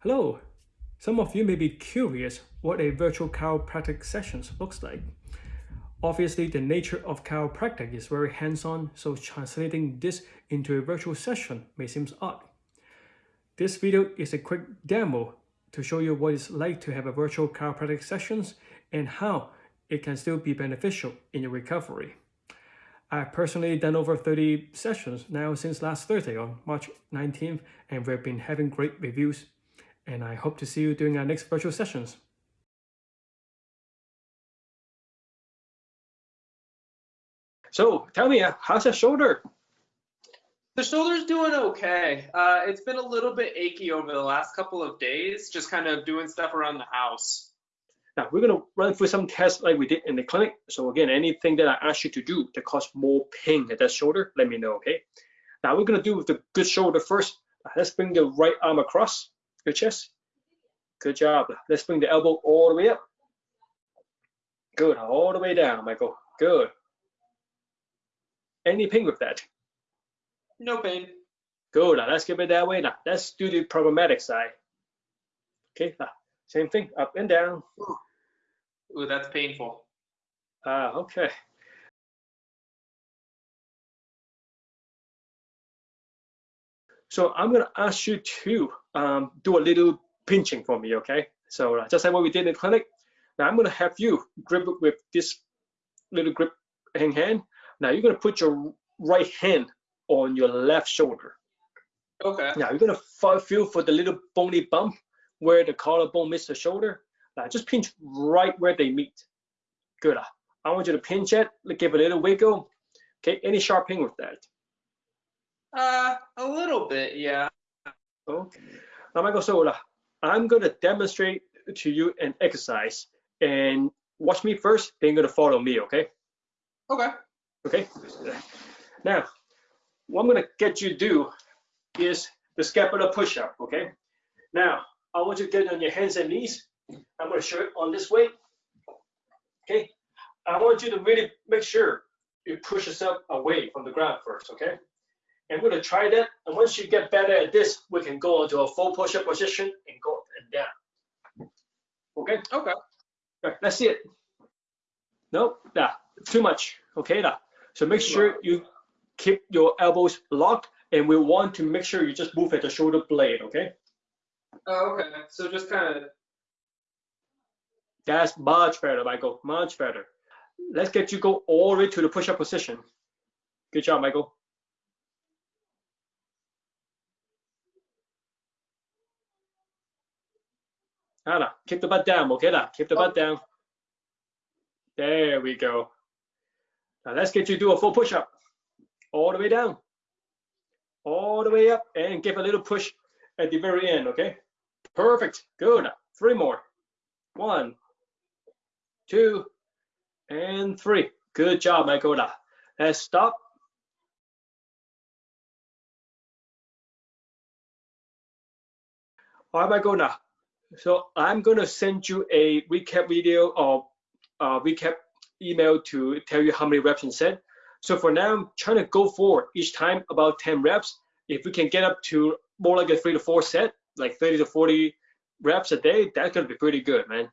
Hello! Some of you may be curious what a virtual chiropractic sessions looks like. Obviously, the nature of chiropractic is very hands-on, so translating this into a virtual session may seem odd. This video is a quick demo to show you what it's like to have a virtual chiropractic sessions and how it can still be beneficial in your recovery. I've personally done over 30 sessions now since last Thursday on March 19th, and we've been having great reviews and I hope to see you during our next virtual sessions. So tell me, how's your shoulder? The shoulder's doing okay. Uh, it's been a little bit achy over the last couple of days, just kind of doing stuff around the house. Now we're gonna run through some tests like we did in the clinic. So again, anything that I ask you to do that cause more pain at that shoulder, let me know, okay? Now we're gonna do with the good shoulder first. Let's bring the right arm across your chest. Good job. Let's bring the elbow all the way up. Good, all the way down, Michael. Good. Any pain with that? No pain. Good, Now let's keep it that way now. Let's do the problematic side. Okay, now, same thing, up and down. Ooh, that's painful. Ah, uh, okay. So I'm gonna ask you to um, do a little pinching for me, okay? So uh, just like what we did in the clinic, now I'm gonna have you grip it with this little grip hand. Now you're gonna put your right hand on your left shoulder. Okay. Now you're gonna feel for the little bony bump where the collarbone meets the shoulder. Now just pinch right where they meet. Good. I want you to pinch it, give it a little wiggle. Okay, any sharp pain with that? Uh, a little bit, yeah. Okay. Now, Michael, so I'm going to demonstrate to you an exercise and watch me first, then you're going to follow me, okay? Okay. Okay. Now, what I'm going to get you to do is the scapular push-up, okay? Now, I want you to get on your hands and knees. I'm going to show it on this way. Okay. I want you to really make sure you push yourself away from the ground first, okay? And we're gonna try that. And once you get better at this, we can go into a full push-up position and go up and down. Okay? Okay. Right, let's see it. No, nah, too much. Okay, nah. So make sure you keep your elbows locked and we want to make sure you just move at the shoulder blade, okay? Oh, okay. So just kind of. That's much better, Michael, much better. Let's get you go all the way to the push-up position. Good job, Michael. Anna, keep the butt down, okay? Now, keep the butt oh. down. There we go. Now let's get you to do a full push-up. All the way down. All the way up and give a little push at the very end, okay? Perfect, good. Three more. One, two, and three. Good job, Michael. Let's stop. All right, now so I'm going to send you a recap video or uh, recap email to tell you how many reps in set. So for now, I'm trying to go for each time about 10 reps. If we can get up to more like a three to four set, like 30 to 40 reps a day, that's going to be pretty good, man.